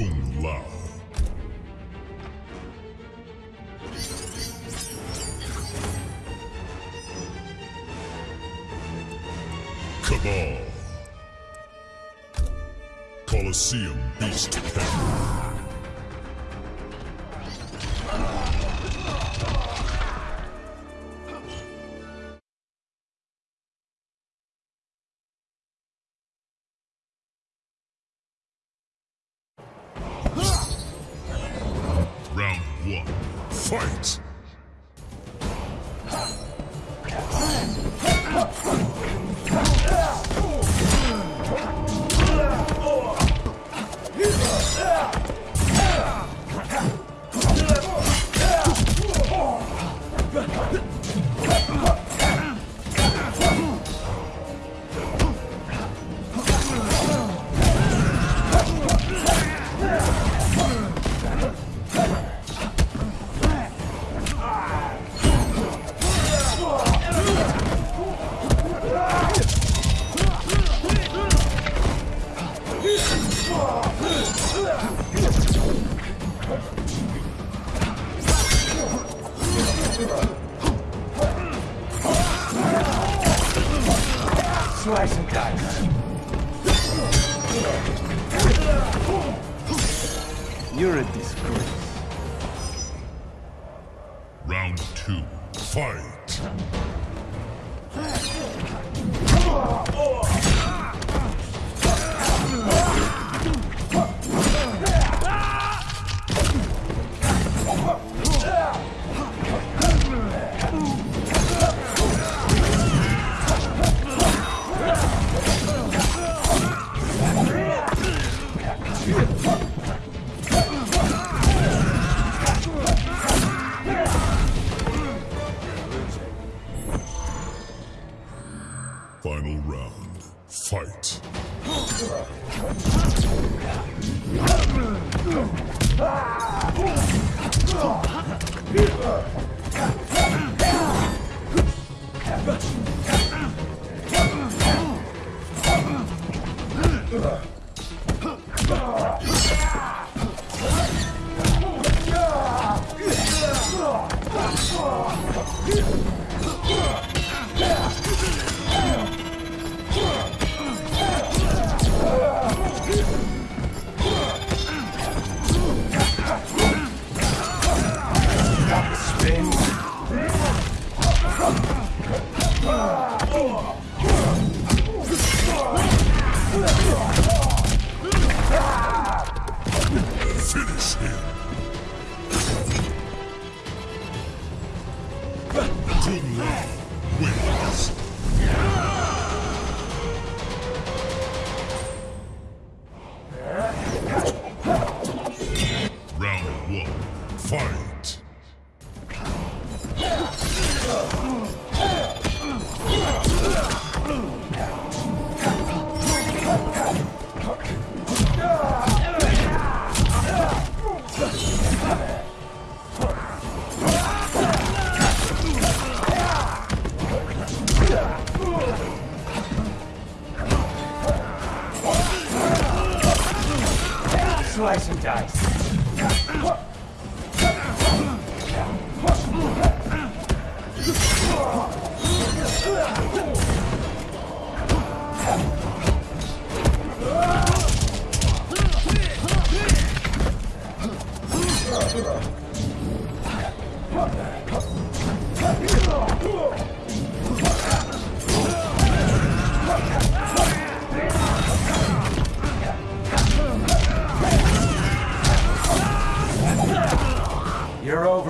Kung Lao. Cabal. Colosseum Beast Fight! Finish him.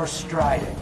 overstriding.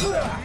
Yeah.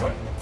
Now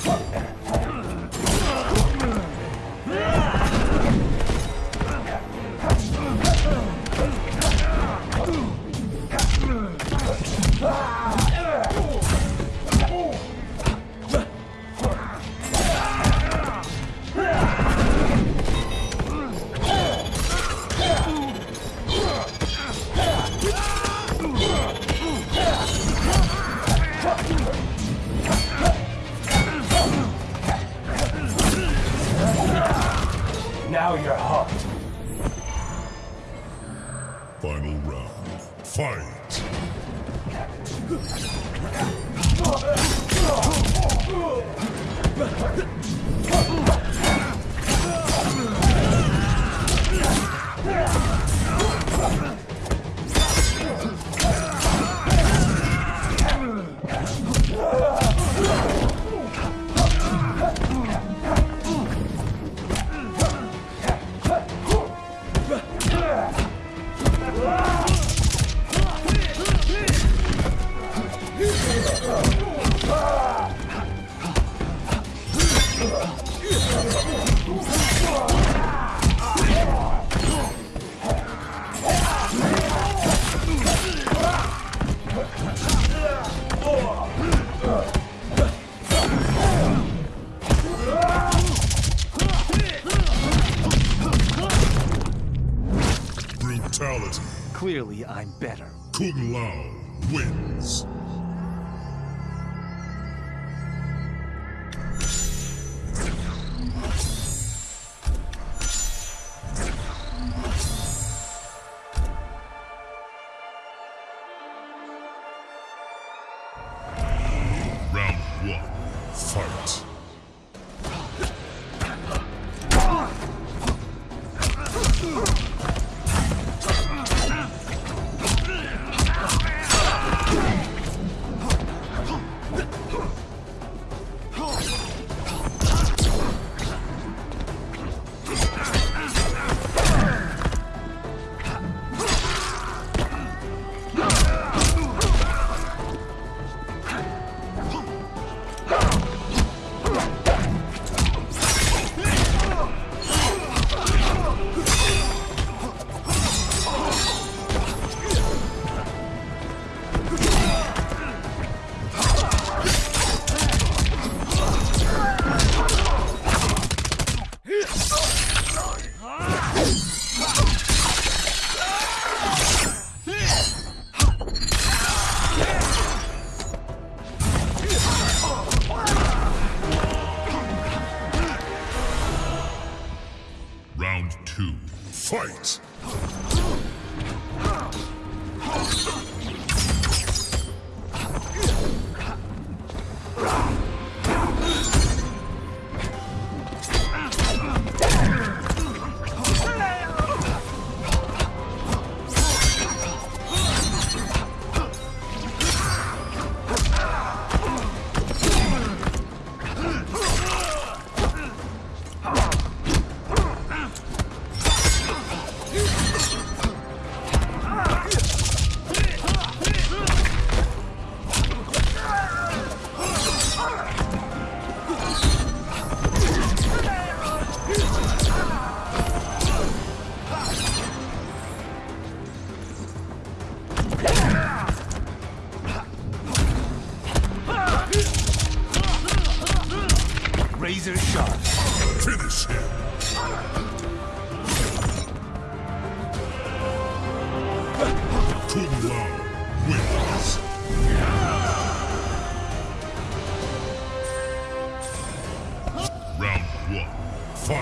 Clearly, I'm better. Kung Lao wins.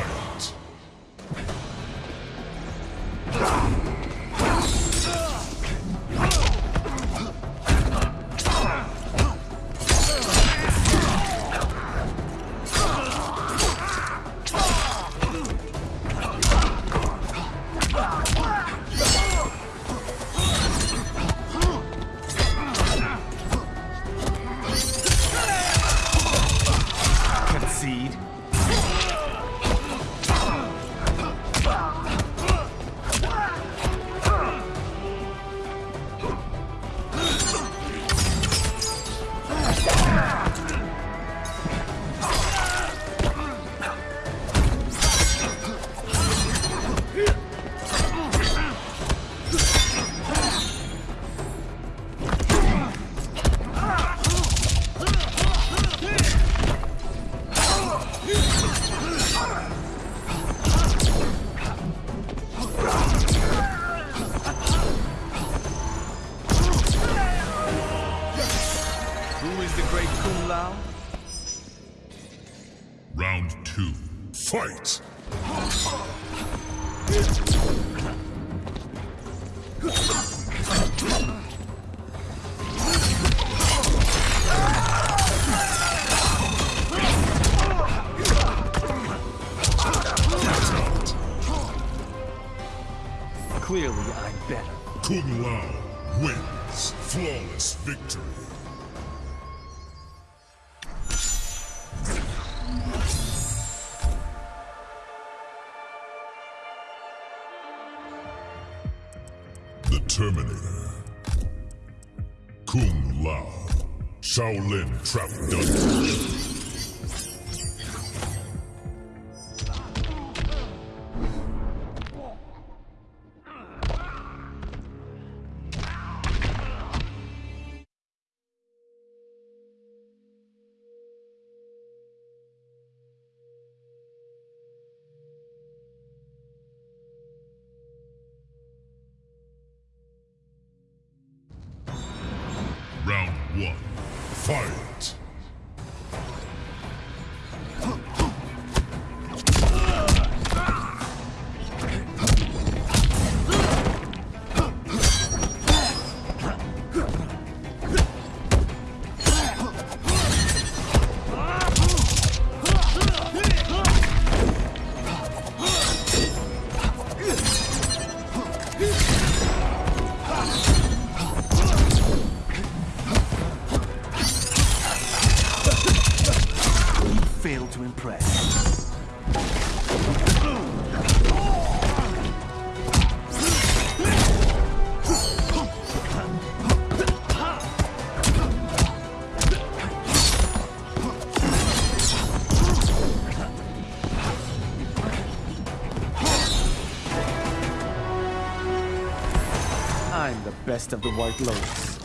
Fight! Clearly, I'm better. Kung Lao wins. Flawless victory. The Terminator. Kung Lao. Shaolin Trap Dungeon. Fight! I'm the best of the White Lotus.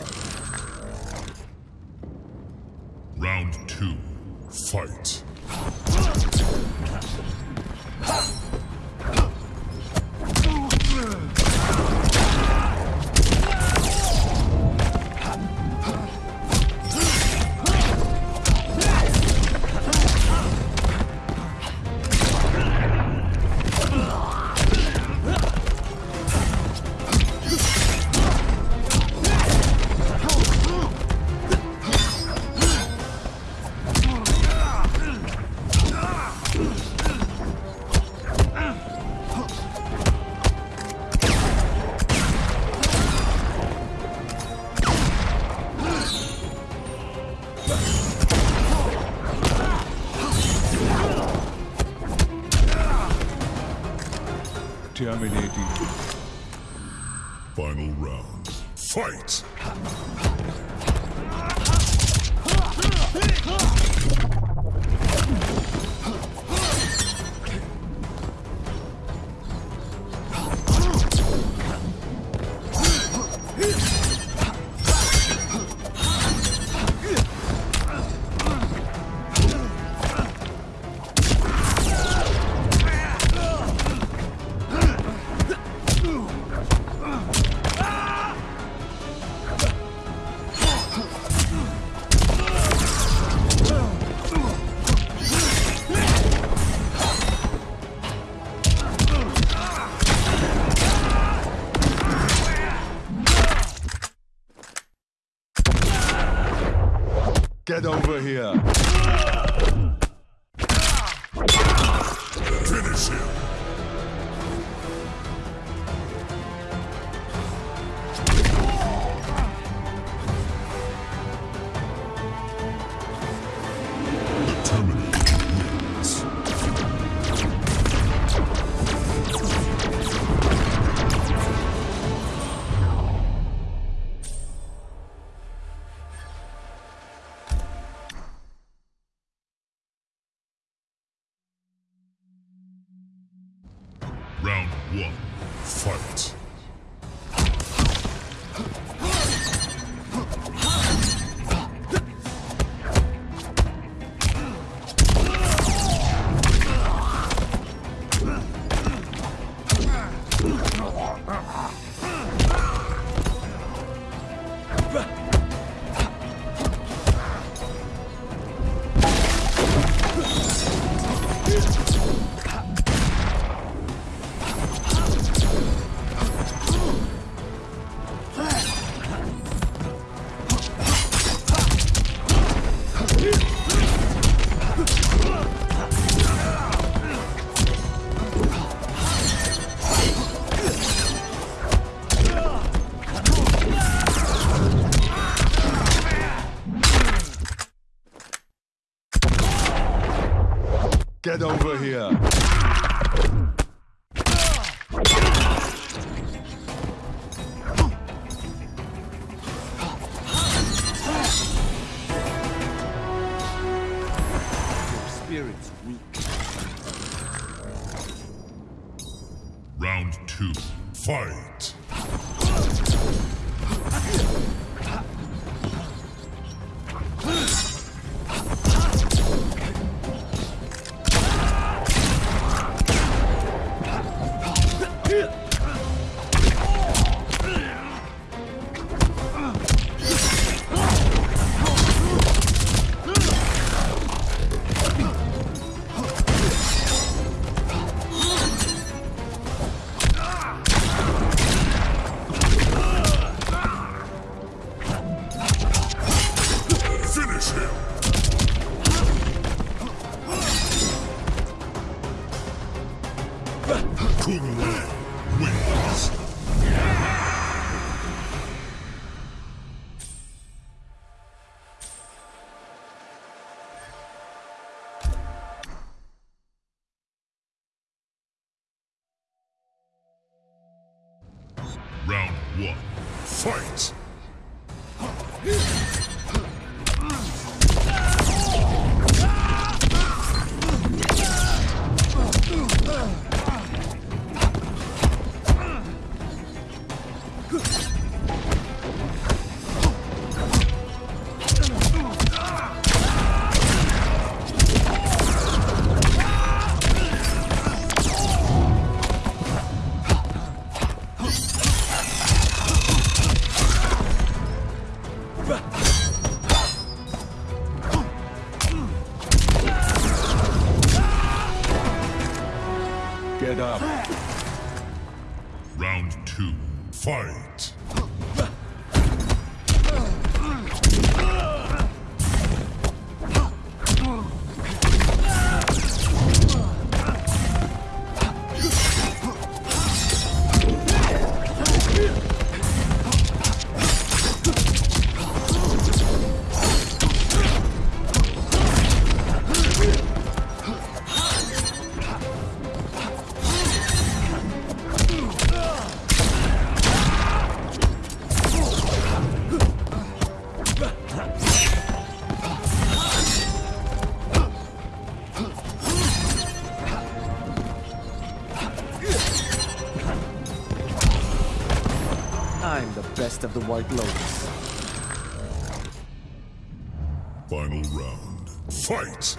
Final round. Fight! Get over here. One. Fight. One. Fight! Get up. Round two. Fight! Best of the White Lotus. Final round. Fight!